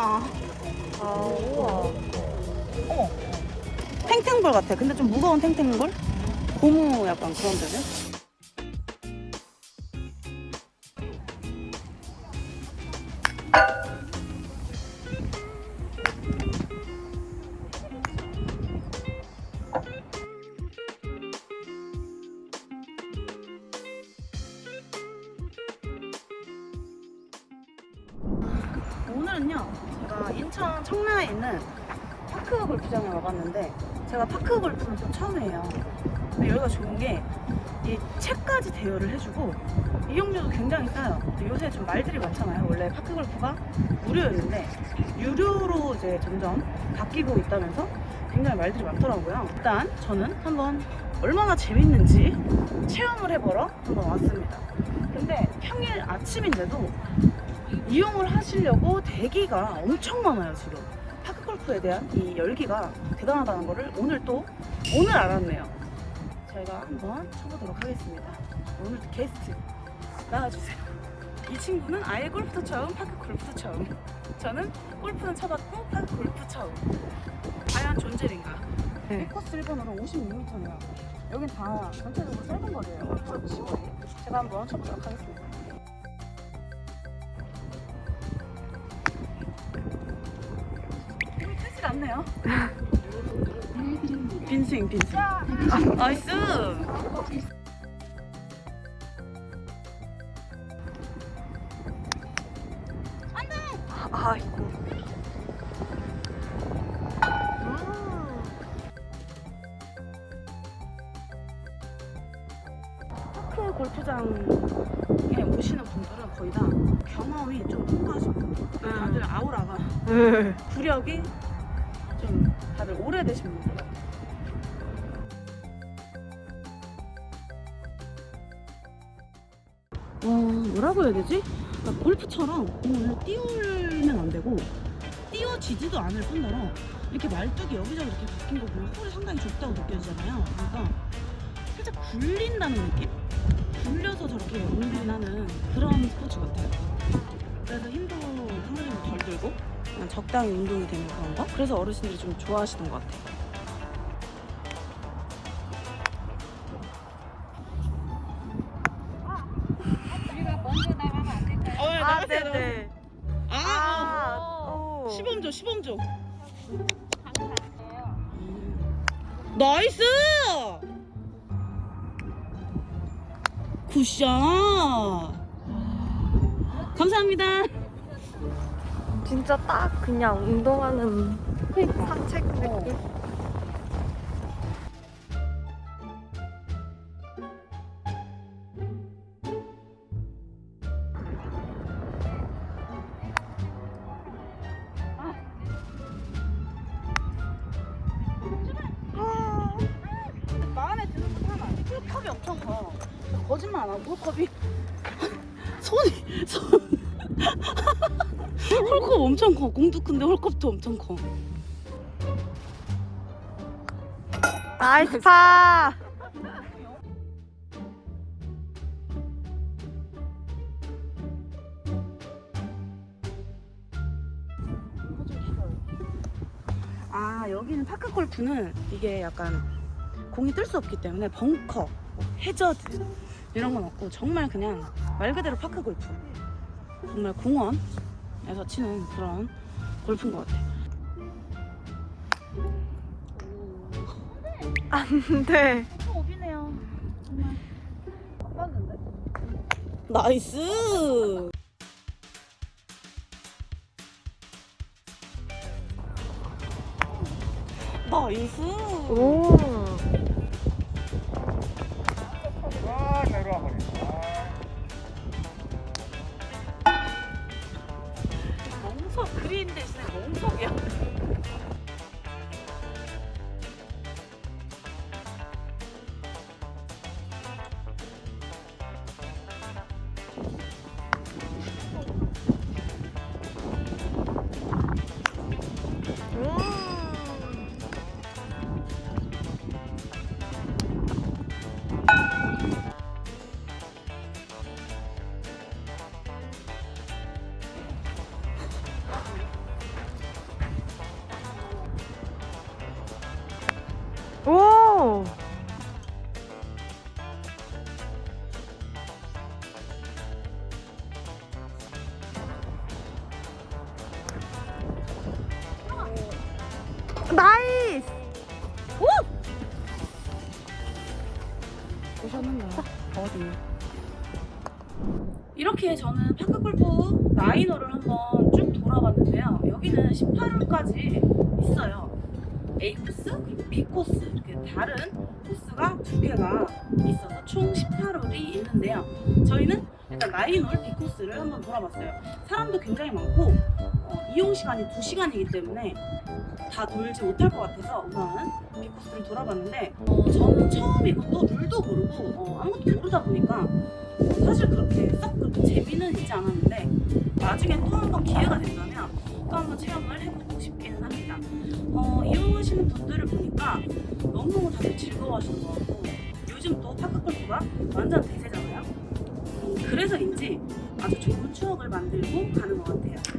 아, 아, 우와. 탱탱볼 같아. 근데 좀 무거운 탱탱볼? 고무 약간 그런 데는? 오늘은요, 제가 인천 청라에 있는 파크 골프장에 와봤는데 제가 파크 골프는 또 처음이에요. 근데 여기가 좋은 게 이 채까지 대여를 해주고 이용료도 굉장히 싸요. 요새 좀 말들이 많잖아요. 원래 파크 골프가 무료였는데 유료로 이제 점점 바뀌고 있다면서 굉장히 말들이 많더라고요. 일단 저는 한번 얼마나 재밌는지 체험을 해보러 한번 왔습니다. 근데 평일 아침인데도 이용을 하시려고 대기가 엄청 많아요 지금. 파크 골프에 대한 이 열기가 대단하다는 거를 오늘 또 오늘 알았네요. 저희가 한번 쳐보도록 하겠습니다. 오늘 게스트 나와주세요. 이 친구는 아예 골프도 처음 파크 골프도 처음. 저는 골프는 쳐봤고 파크 골프 처음. 과연 존재인가? 네. 이 코스 1번으로 56m네요. 여긴 다 전체적으로 짧은 거리예요. 시거리 제가 한번 쳐보도록 하겠습니다 않네요. 빈스윙 빈스윙. nice. 아이고. 파크 골프장에 오시는 분들은 거의 다 경험이 좀 풍부하신 분들. 다들 아우라가 음. 구력이 좀 다들 오래되신 분들. 와 뭐라고 해야 되지? 그러니까 골프처럼 공을 띄우면 안 되고 띄워지지도 않을 뿐더러 이렇게 말뚝이 여기저기 이렇게 바뀐 거 보면 홀이 상당히 좁다고 느껴지잖아요. 그러니까 살짝 굴린다는 느낌? 굴려서 저렇게 운동하는 그런 스포츠 같아요. 그래서 힘도 상당히 덜 들고 그냥 적당히 운동이 되는 그런 거? 그래서 어르신들이 좀 좋아하시는 것 같아요. 우리가 먼저 나가면 안 될까요? 어, 아, 네네. 아, 아, 오. 시범조, 시범조. 강사예요. 나이스! 굿샷! 감사합니다. 진짜 딱 그냥 운동하는 산책 느낌. 홀컵이 엄청 커. 거짓말 안 하고 홀컵이 손이 손 홀컵 엄청 커. 공도 큰데 홀컵도 엄청 커. 나이스 파. 아 여기는 파크 골프는 이게 약간 공이 뜰 수 없기 때문에 벙커, 뭐 해저드 이런 건 없고 정말 그냥 말 그대로 파크 골프 정말 공원 에서 치는 그런 골프인 것 같아. 안 돼. 어, 오비네요. 정말. 맞는데? nice. 나이스. 오. 그린 대신에 멍석이야. nice! 오셨는가? 어디? 이렇게 저는 파크골프 nine홀을 한번 쭉 돌아봤는데요. 여기는 18홀까지 있어요. A 코스 그리고 B 코스 이렇게 다른 코스가 두 개가 있어서 총 18홀이 있는데요. 저희는 일단 nine홀 B 코스를 한번 돌아봤어요. 사람도 굉장히 많고 어, 이용 시간이 2시간이기 때문에 다 돌지 못할 것 같아서 우선은 B 코스를 돌아봤는데 어, 저는 처음이고 또 룰도 모르고 어, 아무것도 모르다 보니까 어, 사실 그렇게 썩 그렇게 재미는 있지 않았는데 나중에 또 한 번 기회가 된다면 또 한 번 체험을 해보고 싶기는 합니다. 어, 이용하시는 분들을 보니까 너무너무 다들 즐거워하시는 것 같고 요즘 또 파크골프가 완전 대세잖아요. 음, 그래서인지 아주 좋은 추억을 만들고 가는 것 같아요.